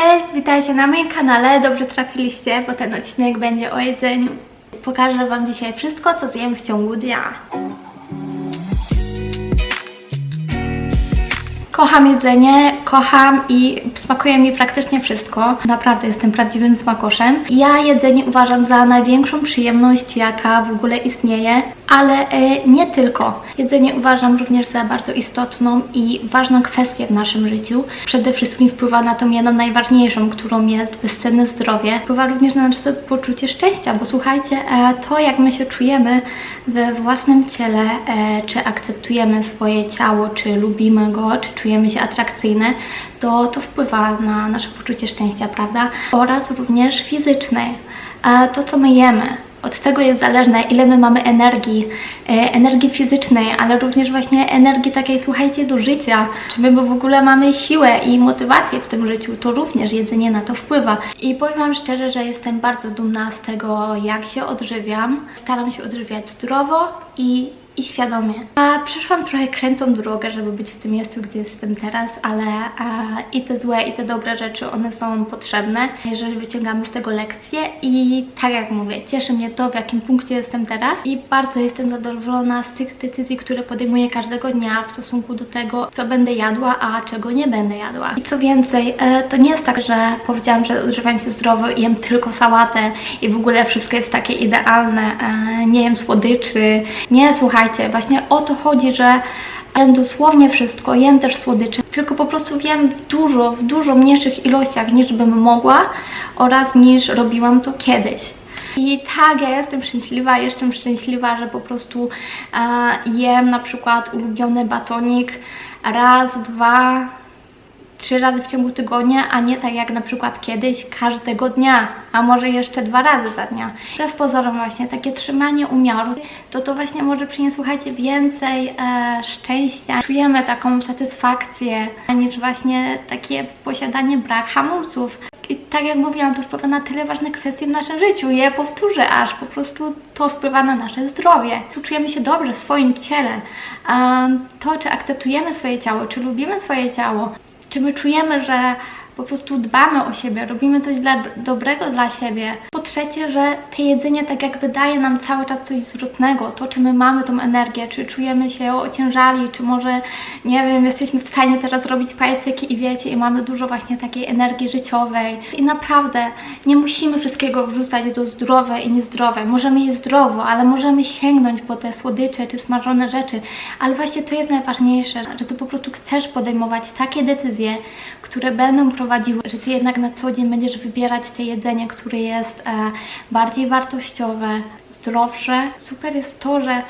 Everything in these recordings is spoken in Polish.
Cześć, witajcie na moim kanale. Dobrze trafiliście, bo ten odcinek będzie o jedzeniu. Pokażę Wam dzisiaj wszystko, co zjem w ciągu dnia. Kocham jedzenie, kocham i smakuje mi praktycznie wszystko. Naprawdę jestem prawdziwym smakoszem. Ja jedzenie uważam za największą przyjemność, jaka w ogóle istnieje, ale e, nie tylko. Jedzenie uważam również za bardzo istotną i ważną kwestię w naszym życiu. Przede wszystkim wpływa na tą jedną najważniejszą, którą jest bezcenne zdrowie. Wpływa również na nasze poczucie szczęścia, bo słuchajcie, e, to jak my się czujemy we własnym ciele, e, czy akceptujemy swoje ciało, czy lubimy go, czy czujemy się atrakcyjne, to to wpływa na nasze poczucie szczęścia, prawda? Oraz również fizyczne. To, co my jemy, od tego jest zależne, ile my mamy energii, e, energii fizycznej, ale również właśnie energii takiej, słuchajcie, do życia. Czy my w ogóle mamy siłę i motywację w tym życiu, to również jedzenie na to wpływa. I powiem Wam szczerze, że jestem bardzo dumna z tego, jak się odżywiam. Staram się odżywiać zdrowo i i świadomie. A przeszłam trochę krętą drogę, żeby być w tym miejscu, gdzie jestem teraz, ale a, i te złe, i te dobre rzeczy, one są potrzebne, jeżeli wyciągamy z tego lekcje i tak jak mówię, cieszy mnie to, w jakim punkcie jestem teraz i bardzo jestem zadowolona z tych decyzji, które podejmuję każdego dnia w stosunku do tego, co będę jadła, a czego nie będę jadła. I co więcej, e, to nie jest tak, że powiedziałam, że odżywam się zdrowo i jem tylko sałatę i w ogóle wszystko jest takie idealne, e, nie jem słodyczy, nie, słuchajcie, słuchajcie, właśnie o to chodzi, że jem dosłownie wszystko, jem też słodycze, tylko po prostu wiem w dużo, w dużo mniejszych ilościach niż bym mogła oraz niż robiłam to kiedyś. I tak, ja jestem szczęśliwa, jestem szczęśliwa, że po prostu e, jem na przykład ulubiony batonik raz, dwa, trzy razy w ciągu tygodnia, a nie tak jak na przykład kiedyś każdego dnia, a może jeszcze dwa razy za dnia. Wbrew pozorom właśnie takie trzymanie umiaru, to to właśnie może przynieść, słuchajcie, więcej e, szczęścia. Czujemy taką satysfakcję, niż właśnie takie posiadanie brak hamulców. I tak jak mówiłam, to wpływa na tyle ważne kwestie w naszym życiu. Je powtórzę, aż po prostu to wpływa na nasze zdrowie. Tu czujemy się dobrze w swoim ciele. To, czy akceptujemy swoje ciało, czy lubimy swoje ciało, czy my czujemy, że po prostu dbamy o siebie, robimy coś dla, dobrego dla siebie. Po trzecie, że to jedzenie tak jakby daje nam cały czas coś zwrotnego, to czy my mamy tą energię, czy czujemy się ociężali, czy może, nie wiem, jesteśmy w stanie teraz robić pajcyki i wiecie, i mamy dużo właśnie takiej energii życiowej. I naprawdę nie musimy wszystkiego wrzucać do zdrowe i niezdrowe. Możemy jeść zdrowo, ale możemy sięgnąć po te słodycze czy smażone rzeczy, ale właśnie to jest najważniejsze, że ty po prostu chcesz podejmować takie decyzje, które będą prowadziły, że Ty jednak na co dzień będziesz wybierać te jedzenie, które jest e, bardziej wartościowe, zdrowsze. Super jest to, że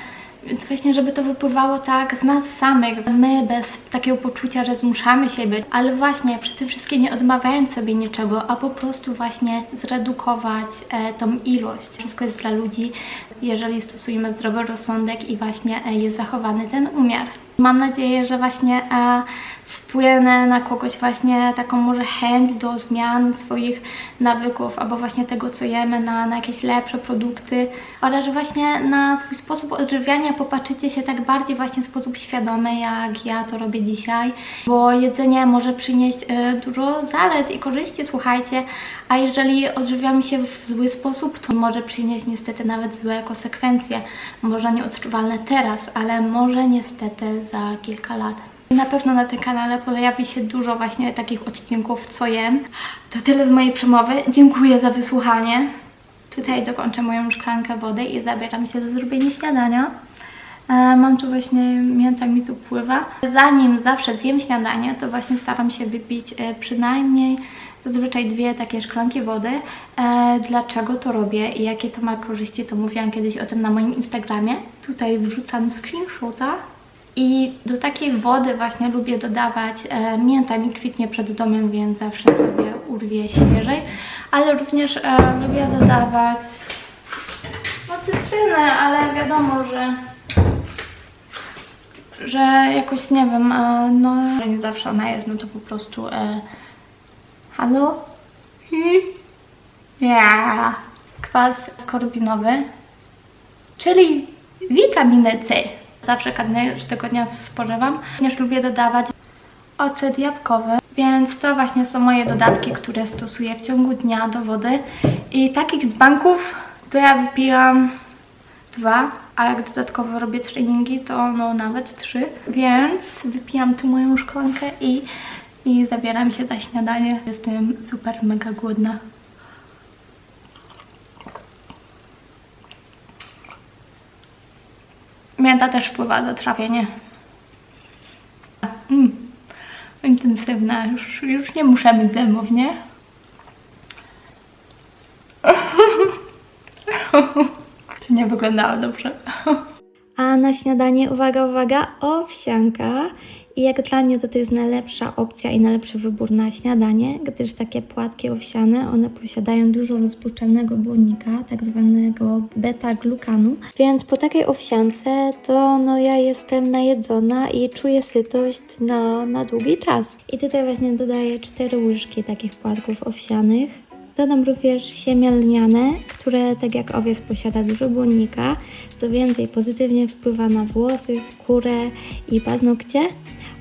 właśnie, żeby to wypływało tak z nas samych, my bez takiego poczucia, że zmuszamy siebie, ale właśnie przy tym wszystkim nie odmawiając sobie niczego, a po prostu właśnie zredukować e, tą ilość. Wszystko jest dla ludzi, jeżeli stosujemy zdrowy rozsądek i właśnie e, jest zachowany ten umiar. Mam nadzieję, że właśnie e, wpłynę na kogoś właśnie taką może chęć do zmian swoich nawyków albo właśnie tego, co jemy, na, na jakieś lepsze produkty oraz że właśnie na swój sposób odżywiania popatrzycie się tak bardziej właśnie w sposób świadomy, jak ja to robię dzisiaj, bo jedzenie może przynieść y, dużo zalet i korzyści, słuchajcie, a jeżeli odżywiamy się w zły sposób, to może przynieść niestety nawet złe konsekwencje, może nieodczuwalne teraz, ale może niestety za kilka lat. Na pewno na tym kanale pojawi się dużo właśnie takich odcinków, co jem. To tyle z mojej przemowy. Dziękuję za wysłuchanie. Tutaj dokończę moją szklankę wody i zabieram się za zrobienie śniadania. E, mam tu właśnie, mięta mi tu pływa. Zanim zawsze zjem śniadanie, to właśnie staram się wypić e, przynajmniej zazwyczaj dwie takie szklanki wody. E, dlaczego to robię i jakie to ma korzyści, to mówiłam kiedyś o tym na moim Instagramie. Tutaj wrzucam screenshota i do takiej wody właśnie lubię dodawać, e, mięta mi kwitnie przed domem, więc zawsze sobie urwię świeżej, ale również e, lubię dodawać no cytrynę, ale wiadomo, że że jakoś nie wiem, e, no nie zawsze ona jest, no to po prostu e, halo? Ja. Kwas skorbinowy, czyli witaminę C. Zawsze każdego dnia spożywam. Również lubię dodawać ocet jabłkowy. Więc to właśnie są moje dodatki, które stosuję w ciągu dnia do wody. I takich dzbanków to ja wypijam dwa, a jak dodatkowo robię treningi, to no nawet trzy. Więc wypijam tu moją szklankę i, i zabieram się za śniadanie. Jestem super mega głodna. Mięta też wpływa na trawienie. Mm. Intensywna, już, już nie muszę mieć zębów, nie? to nie wyglądało dobrze. A na śniadanie, uwaga, uwaga, owsianka. I jak dla mnie to to jest najlepsza opcja i najlepszy wybór na śniadanie, gdyż takie płatki owsiane, one posiadają dużo rozpuszczalnego błonnika, tak zwanego beta-glukanu. Więc po takiej owsiance to no ja jestem najedzona i czuję sytość na, na długi czas. I tutaj właśnie dodaję 4 łyżki takich płatków owsianych. Dodam również siemię lniane, które tak jak owiec posiada dużo błonnika, co więcej pozytywnie wpływa na włosy, skórę i paznokcie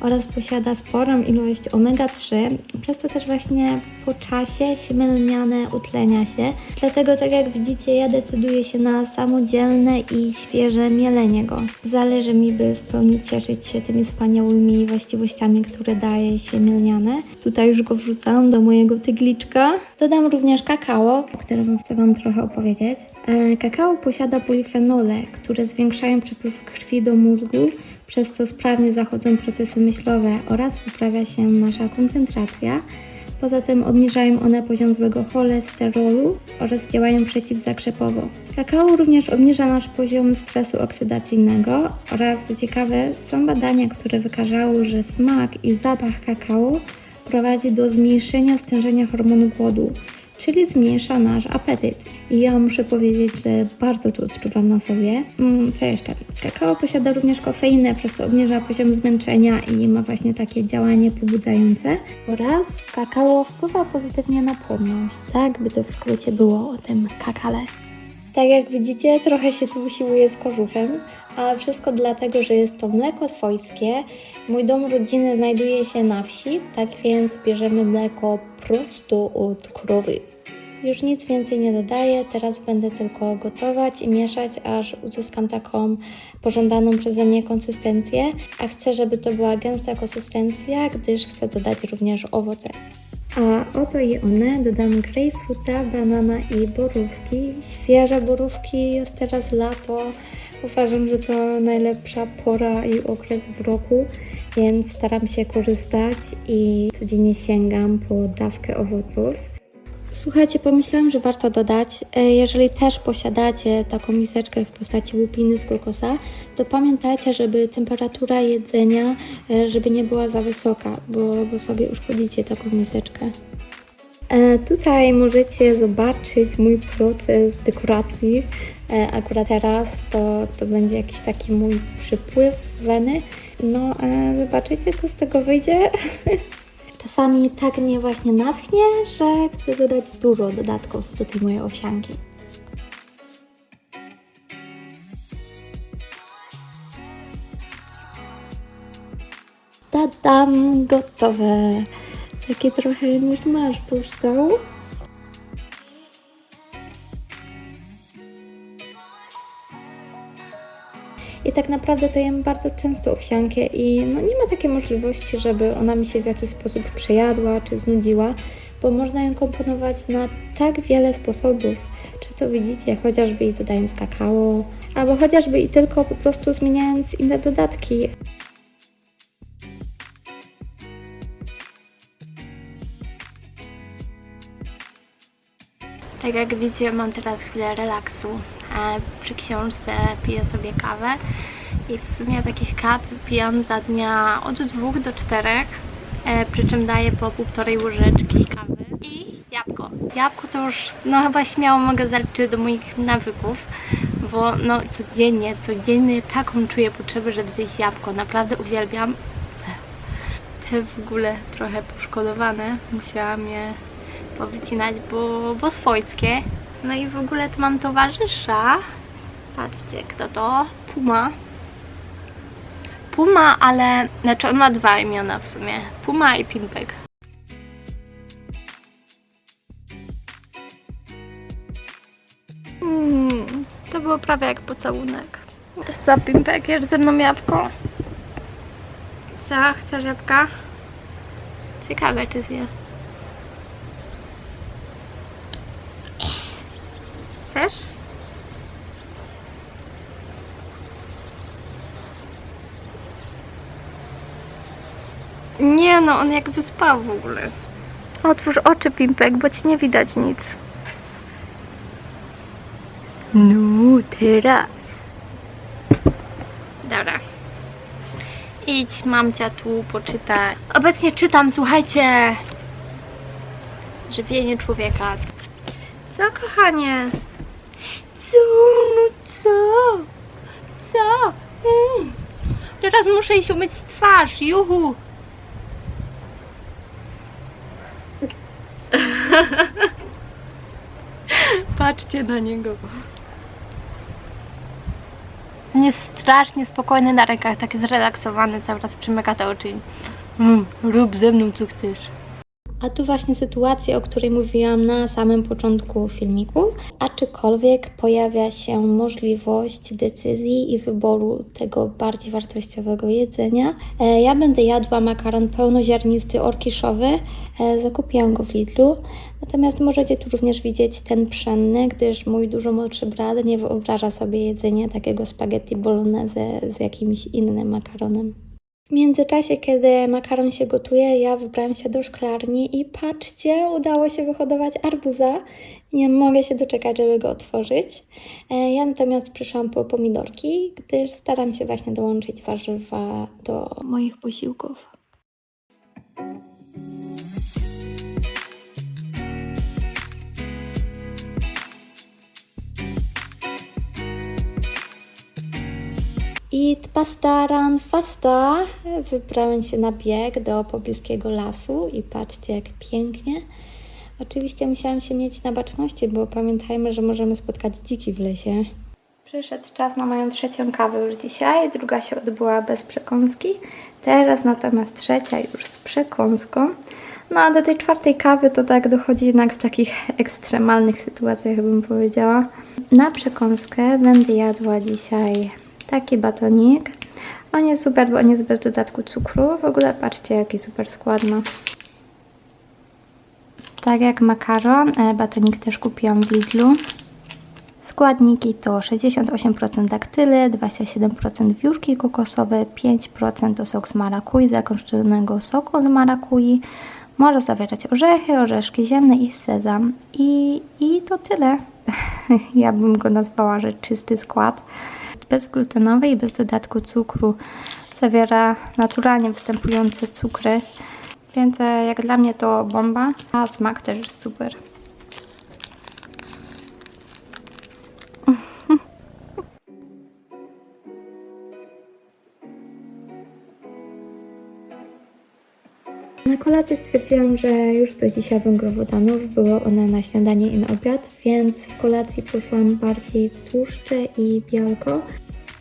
oraz posiada sporą ilość omega-3, przez to też właśnie po czasie siemię lniane utlenia się. Dlatego tak jak widzicie ja decyduję się na samodzielne i świeże mielenie go. Zależy mi, by w pełni cieszyć się tymi wspaniałymi właściwościami, które daje siemię lniane. Tutaj już go wrzucam do mojego tygliczka. Dodam również kakao, o którym chcę Wam trochę opowiedzieć. E, Kakao posiada polifenole, które zwiększają przepływ krwi do mózgu, przez co sprawnie zachodzą procesy myślowe oraz poprawia się nasza koncentracja. Poza tym obniżają one poziom złego cholesterolu oraz działają przeciwzakrzepowo. Kakao również obniża nasz poziom stresu oksydacyjnego oraz co ciekawe są badania, które wykazały, że smak i zapach kakao prowadzi do zmniejszenia stężenia hormonu głodu, czyli zmniejsza nasz apetyt. I ja muszę powiedzieć, że bardzo to odczuwam na sobie. Mm, co jeszcze? Kakao posiada również kofeinę, przez co obniża poziom zmęczenia i ma właśnie takie działanie pobudzające. Oraz kakao wpływa pozytywnie na płodność. Tak by to w skrócie było o tym kakale. Tak jak widzicie, trochę się tu usiłuję z kożuchem, a wszystko dlatego, że jest to mleko swojskie. Mój dom rodziny znajduje się na wsi, tak więc bierzemy mleko prosto od krowy. Już nic więcej nie dodaję, teraz będę tylko gotować i mieszać, aż uzyskam taką pożądaną przeze mnie konsystencję, a chcę, żeby to była gęsta konsystencja, gdyż chcę dodać również owoce. A oto i one, dodam grejpfruta, banana i borówki. Świeże borówki, jest teraz lato. Uważam, że to najlepsza pora i okres w roku, więc staram się korzystać i codziennie sięgam po dawkę owoców. Słuchajcie, pomyślałam, że warto dodać, e, jeżeli też posiadacie taką miseczkę w postaci łupiny z kokosa, to pamiętajcie, żeby temperatura jedzenia, e, żeby nie była za wysoka, bo, bo sobie uszkodzicie taką miseczkę. E, Tutaj możecie zobaczyć mój proces dekoracji. E, Akurat teraz to, to będzie jakiś taki mój przypływ weny. No, e, zobaczycie, co z tego wyjdzie. Czasami tak mnie właśnie natchnie, że chcę dodać dużo dodatków do tej mojej owsianki. Tadam, gotowe. Takie trochę już masz powstał. I tak naprawdę to jem bardzo często owsiankę i no nie ma takiej możliwości, żeby ona mi się w jakiś sposób przejadła czy znudziła, bo można ją komponować na tak wiele sposobów. Czy to widzicie, chociażby i dodając kakao, albo chociażby i tylko po prostu zmieniając inne dodatki. Tak jak widzicie, mam teraz chwilę relaksu. Przy książce piję sobie kawę i w sumie takich kaw pijam za dnia od 2 do 4, e, przy czym daję po półtorej łyżeczki kawy i jabłko. Jabłko to już no chyba śmiało mogę zaliczyć do moich nawyków, bo no codziennie, codziennie taką czuję potrzebę, żeby zjeść jabłko. Naprawdę uwielbiam. Te w ogóle trochę poszkodowane, musiałam je powycinać, bo, bo swojskie. No i w ogóle tu mam towarzysza. Patrzcie, kto to? Puma. Puma, ale... Znaczy on ma dwa imiona w sumie. Puma i Pinback. Mm, to było prawie jak pocałunek. Co, Pimpek, jesz ze mną jabłko? Co, chcesz jabłka? Ciekawe, czy zjesz. Nie no, on jakby spał w ogóle. Otwórz oczy, Pimpek, bo ci nie widać nic. No, teraz. Dobra. Idź, mamcia tu poczyta. Obecnie czytam, słuchajcie. Żywienie człowieka. Co, kochanie? Co? No co? Co? Mm. Teraz muszę iść umyć twarz, juhu. Patrzcie na niego. On jest strasznie spokojny na rękach, taki zrelaksowany, cały czas przymyka te oczy. Mm, rób ze mną co chcesz. A tu właśnie sytuacja, o której mówiłam na samym początku filmiku. Aczkolwiek pojawia się możliwość decyzji i wyboru tego bardziej wartościowego jedzenia. E, Ja będę jadła makaron pełnoziarnisty orkiszowy. E, Zakupiłam go w Lidlu. Natomiast możecie tu również widzieć ten pszenny, gdyż mój dużo młodszy brat nie wyobraża sobie jedzenia takiego spaghetti bolognese z jakimś innym makaronem. W międzyczasie, kiedy makaron się gotuje, ja wybrałam się do szklarni i patrzcie, udało się wyhodować arbuza. Nie mogę się doczekać, żeby go otworzyć. E, Ja natomiast przyszłam po pomidorki, gdyż staram się właśnie dołączyć warzywa do moich posiłków. I pastaran fasta. Wybrałem się na bieg do pobliskiego lasu i patrzcie jak pięknie. Oczywiście musiałam się mieć na baczności, bo pamiętajmy, że możemy spotkać dziki w lesie. Przyszedł czas na moją trzecią kawę już dzisiaj. Druga się odbyła bez przekąski. Teraz natomiast trzecia już z przekąską. No a do tej czwartej kawy to tak dochodzi jednak w takich ekstremalnych sytuacjach, bym powiedziała. Na przekąskę będę jadła dzisiaj taki batonik. On jest super, bo on jest bez dodatku cukru. W ogóle patrzcie, jaki super skład ma. Tak jak makaron, e, batonik też kupiłam w Lidlu. Składniki to 68% daktyle, 27% wiórki kokosowe, 5% to sok z marakui, zakończonego soku z marakui. Może zawierać orzechy, orzeszki ziemne i sezam. I, i to tyle. ja bym go nazwała, że czysty skład. Bezglutenowy i bez dodatku cukru. Zawiera naturalnie występujące cukry. Więc e, jak dla mnie to bomba, a smak też jest super. Na kolację stwierdziłam, że już dość dzisiaj węglowodanów. Były one na śniadanie i na obiad, więc w kolacji poszłam bardziej w tłuszcze i białko.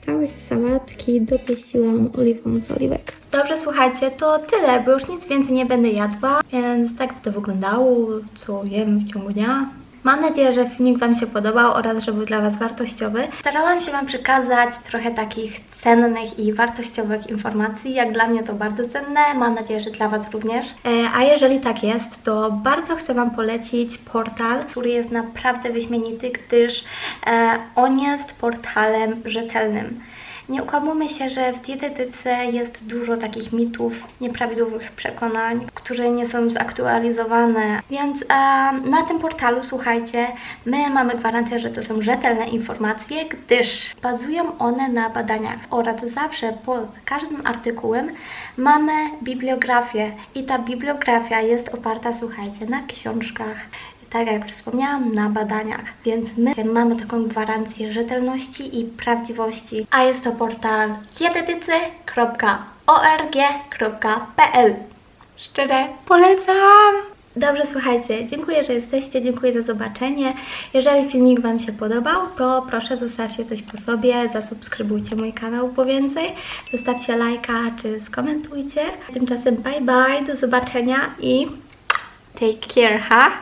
Całość sałatki dopieściłam oliwą z oliwek. Dobrze, słuchajcie, to tyle, bo już nic więcej nie będę jadła, więc tak by to wyglądało, co jem w ciągu dnia. Mam nadzieję, że filmik Wam się podobał oraz że był dla Was wartościowy. Starałam się Wam przekazać trochę takich cennych i wartościowych informacji. Jak dla mnie to bardzo cenne, mam nadzieję, że dla Was również. E, A jeżeli tak jest, to bardzo chcę Wam polecić portal, który jest naprawdę wyśmienity, gdyż e, on jest portalem rzetelnym. Nie ukłamujmy się, że w dietetyce jest dużo takich mitów, nieprawidłowych przekonań, które nie są zaktualizowane. Więc e, na tym portalu, słuchajcie, my mamy gwarancję, że to są rzetelne informacje, gdyż bazują one na badaniach. Oraz zawsze pod każdym artykułem mamy bibliografię. I ta bibliografia jest oparta, słuchajcie, na książkach, tak jak już wspomniałam, na badaniach. Więc my mamy taką gwarancję rzetelności i prawdziwości. A jest to portal dietetycy.org.pl Szczerze polecam! Dobrze, słuchajcie, dziękuję, że jesteście, dziękuję za zobaczenie. Jeżeli filmik Wam się podobał, to proszę zostawcie coś po sobie, zasubskrybujcie mój kanał po więcej, zostawcie lajka czy skomentujcie. Tymczasem bye bye, do zobaczenia i take care, ha?